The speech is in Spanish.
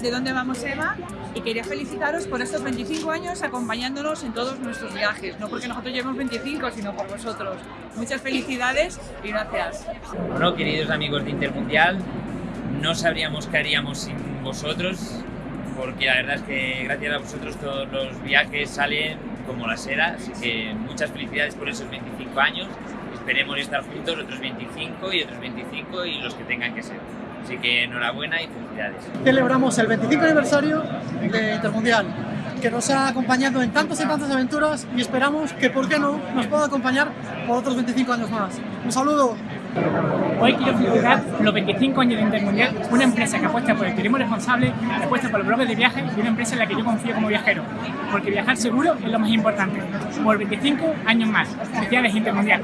de dónde vamos Eva y quería felicitaros por estos 25 años acompañándonos en todos nuestros viajes, no porque nosotros llevemos 25, sino por vosotros. Muchas felicidades y gracias. Bueno, queridos amigos de Intermundial, no sabríamos qué haríamos sin vosotros, porque la verdad es que gracias a vosotros todos los viajes salen como la seda, así que muchas felicidades por esos 25 años, esperemos estar juntos otros 25 y otros 25 y los que tengan que ser. Así que enhorabuena y felicidades. Celebramos el 25 aniversario de Intermundial, que nos ha acompañado en tantas y tantas aventuras y esperamos que, ¿por qué no?, nos pueda acompañar por otros 25 años más. Un saludo. Hoy quiero felicitar los 25 años de Intermundial, una empresa que apuesta por el turismo responsable, que apuesta por los bloques de viaje y una empresa en la que yo confío como viajero, porque viajar seguro es lo más importante. Por 25 años más. Felicidades Intermundial.